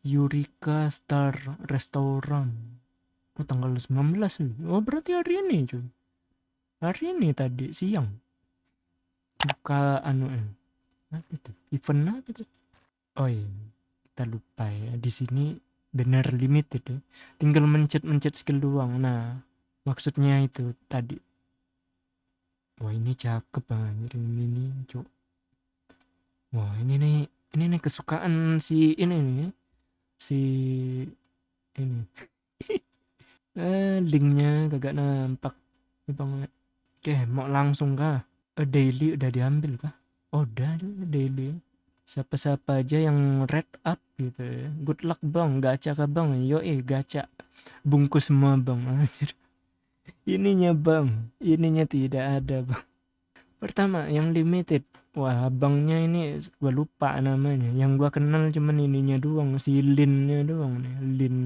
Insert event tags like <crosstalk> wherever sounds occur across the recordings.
Eureka Star Restaurant. Oh, tanggal 19 cuy. Oh, berarti hari ini cuy. Hari ini tadi siang. Buka anu eh. Apa itu? Event apa itu? Oh iya, kita lupa ya. Di sini benar limited ya. Tinggal mencet-mencet skill doang. Nah, maksudnya itu tadi. Wah, ini cakep banget ini nih, cuk. Wah, ini nih ini nih kesukaan si ini nih. Si ini. <laughs> eh, linknya kagak nampak. Banget. Oke, mau langsung kah? Eh, daily udah diambil kah? Oh, udah daily. Siapa-siapa aja yang red up gitu ya. Good luck bang, gacha kah bang? Yo eh gacha. Bungkus semua bang. <laughs> Anjir. Ininya bang, ininya tidak ada bang. Pertama yang limited. Wah abangnya ini gua lupa namanya. Yang gua kenal cuman ininya doang, si Linnya doang nih. Lin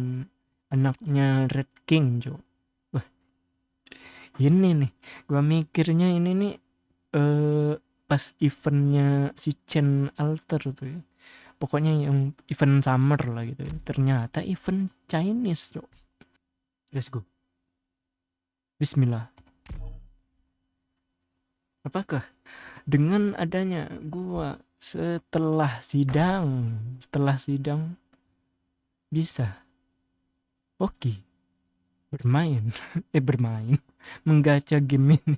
anaknya Red King, Cok. Wah. Ini nih, gua mikirnya ini nih eh pas eventnya si Chen Alter tuh ya. Pokoknya yang event summer lah gitu ya. Ternyata event Chinese, Cok. Let's go. Bismillah. Apakah dengan adanya gua setelah sidang, setelah sidang bisa oke bermain <laughs> eh bermain menggacha game ini.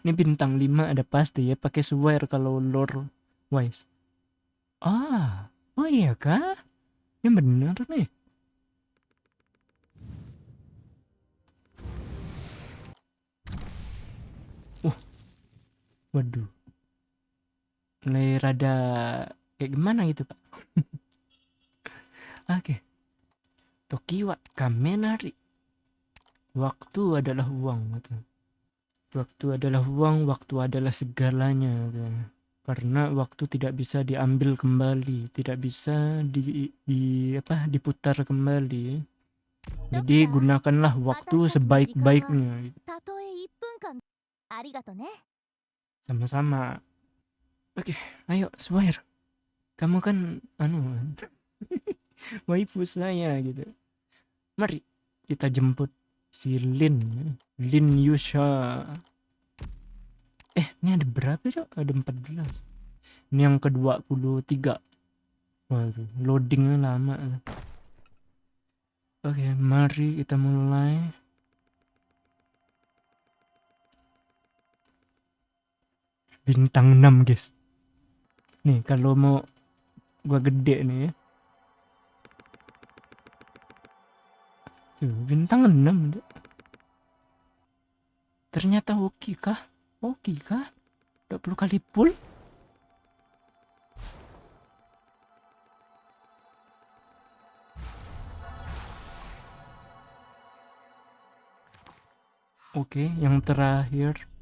Ini bintang 5 ada pasti ya pakai swear kalau lore wise. Ah oh iya kah? Yang benar nih waduh. Mulai rada kayak gimana gitu pak? <laughs> Oke. Tokiwa Kamenari. Waktu adalah uang gitu. waktu adalah uang waktu adalah segalanya gitu. karena waktu tidak bisa diambil kembali tidak bisa di, di apa diputar kembali. Jadi gunakanlah waktu sebaik-baiknya gitu. Sama-sama. Oke ayo swear kamu kan anu <laughs> waifu saya gitu. Mari kita jemput si Lin Lin Yusha. Eh ini ada berapa cok? Ada 14 ini yang ke 23 waduh loadingnya lama. Oke mari kita mulai bintang 6 guys. Nih kalau mau gua gede nih ya. Bintang 6 Dek. ternyata oke kah? Oke kah? 20 kali pull? Oke, yang terakhir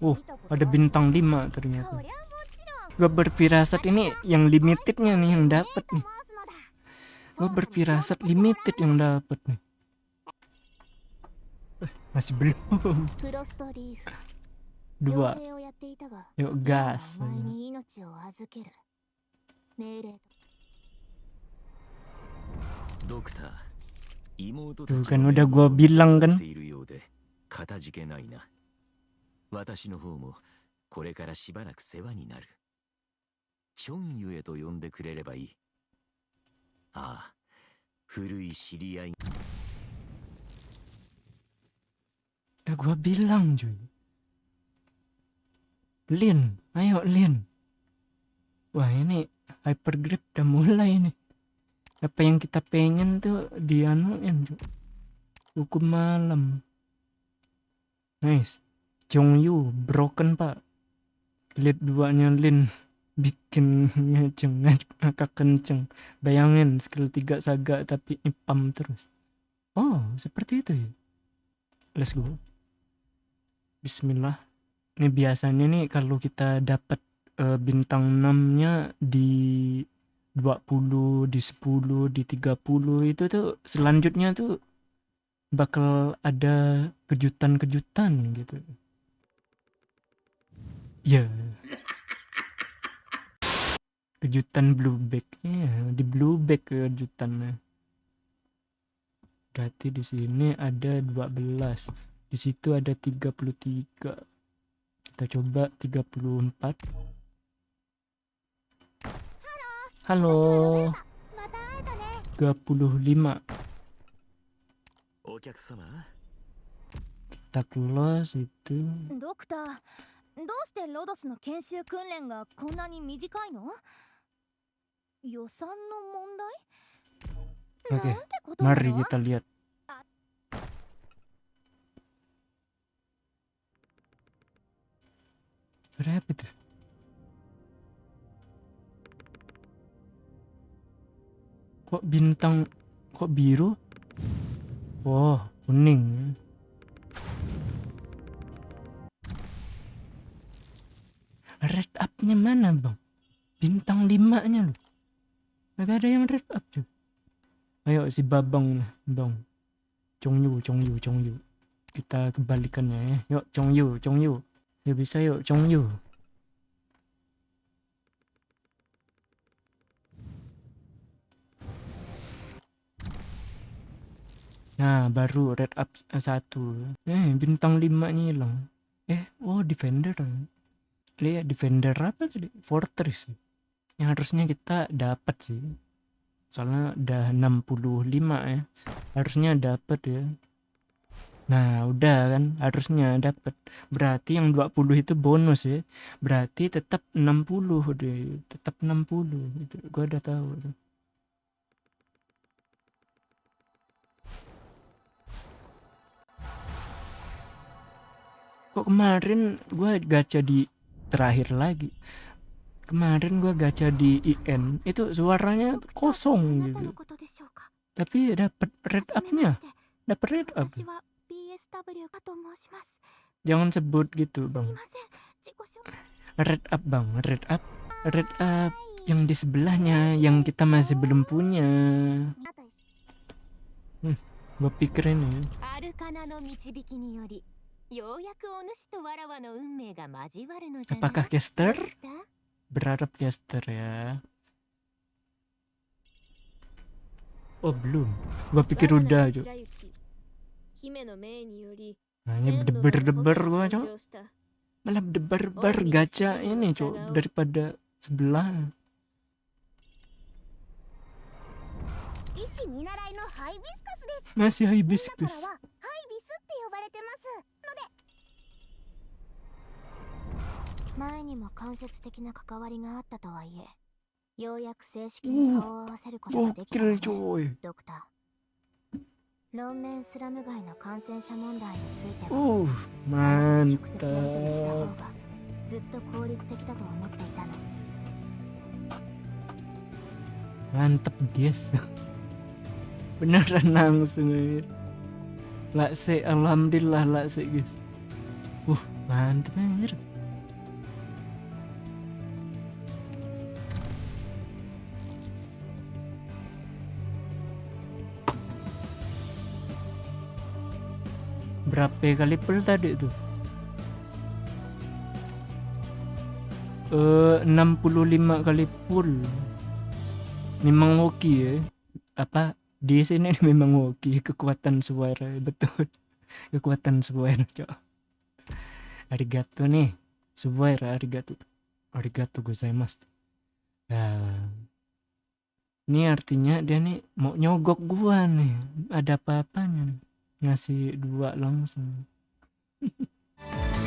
Oh, ada bintang 5 ternyata. Gue berfirasat ini yang limitednya nih yang dapat nih. Gue berfirasat limited yang dapat nih. Eh, masih belum. Dua. Yuk gas. Dokter. Tuh kan udah gua bilang 持 kan. っているようでかたじけないな私の方もこれからしばらく世話になるチョンユエと呼んでくれればいいああ古い知り合い Udah gua bilang cuy. Lin, ayo Lin. Wah ini hypergrip udah mulai nih. Apa yang kita pengen tuh dianuin cuy. Hukum malam. Nice. Yu broken pak. Lead duanya Lin <laughs> bikin ngeceng ngakak kenceng. Bayangin skill 3 saga tapi ipam terus. Oh, seperti itu ya. Let's go. Bismillah. Ini biasanya nih kalau kita dapat eh, bintang 6-nya di 20, di 10, di 30 itu tuh selanjutnya tuh bakal ada kejutan-kejutan gitu. Ya. kejutan blueback ya di blueback kejutannya berarti di sini ada 12 di situ ada 33 kita coba 34 halo また会えたね35お客様 kita close itu ドクターどうしてロドスの研修訓練がこんなに短いの?予算の問題? Oke, なんてことな mari の kita lihat. Berapa tuh kok bintang kok biru? Oh kuning. Red up-nya mana bang? Bintang limanya loh. Gak ada yang red up tuh ayo si babang bang. Chongyu Chongyu Chongyu. Kita kebalikannya ya yuk Chongyu Chongyu. Ya bisa yuk Chongyu Nah, baru red up eh, satu. Eh, bintang lima nya hilang. Eh, oh defender. Lihat defender apa tadi? Fortress. Yang harusnya kita dapat sih. Soalnya udah 65 ya. Harusnya dapat ya. Nah, udah kan harusnya dapat. Berarti yang 20 itu bonus ya. Berarti tetap 60 deh. Tetap 60. Itu gua udah tahu tuh. kok kemarin gue gacha di terakhir lagi? Kemarin gue gacha di IN itu suaranya kosong gitu. Tapi dapat red upnya. Dapat red up. Jangan sebut gitu bang. Red up bang. Red up. Red up yang di sebelahnya yang kita masih belum punya. Hmm, gue pikirin ya. Apakah gester? Berharap gester ya. Oh belum. Gua pikir udah aja. Nah, ini berdebar-debar gua cok. Malah berdebar-debar oh, iya, gacha iya, iya, ini cok daripada sebelah. Masih hibiscus. れてます。ので。前にも間接的な関わりがあったとはいえようやく正式に顔を合わせることができたの gokil ねドクター。論面スラム街の感染者問題については uh 直接やり取りした方がずっと効率的だと思っていたの。mantap guys beneran langsung lakse alhamdulillah lakse guys. Uh mantap anjir. Berapa kali pull tadi tuh? Eh 65 kali pull. Memang hoki ya. Apa di sini <laughs> memang hoki kekuatan suara betul. <laughs> Kekuatan suara cok. Arigato nih. Suara arigato. Arigato gozaimasu. Nah ini artinya dia nih mau nyogok gua nih. Ada apa-apanya ngasih dua langsung <laughs>